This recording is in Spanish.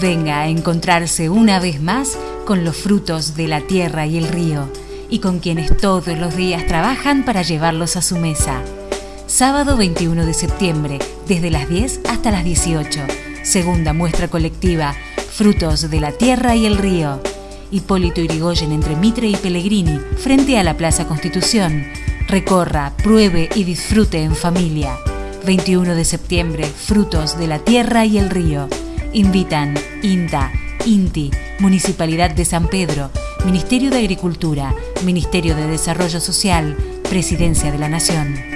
Venga a encontrarse una vez más con los frutos de la tierra y el río y con quienes todos los días trabajan para llevarlos a su mesa. Sábado 21 de septiembre, desde las 10 hasta las 18. Segunda muestra colectiva, Frutos de la Tierra y el Río. Hipólito Irigoyen entre Mitre y Pellegrini, frente a la Plaza Constitución. Recorra, pruebe y disfrute en familia. 21 de septiembre, Frutos de la Tierra y el Río. Invitan INTA, INTI, Municipalidad de San Pedro, Ministerio de Agricultura, Ministerio de Desarrollo Social, Presidencia de la Nación.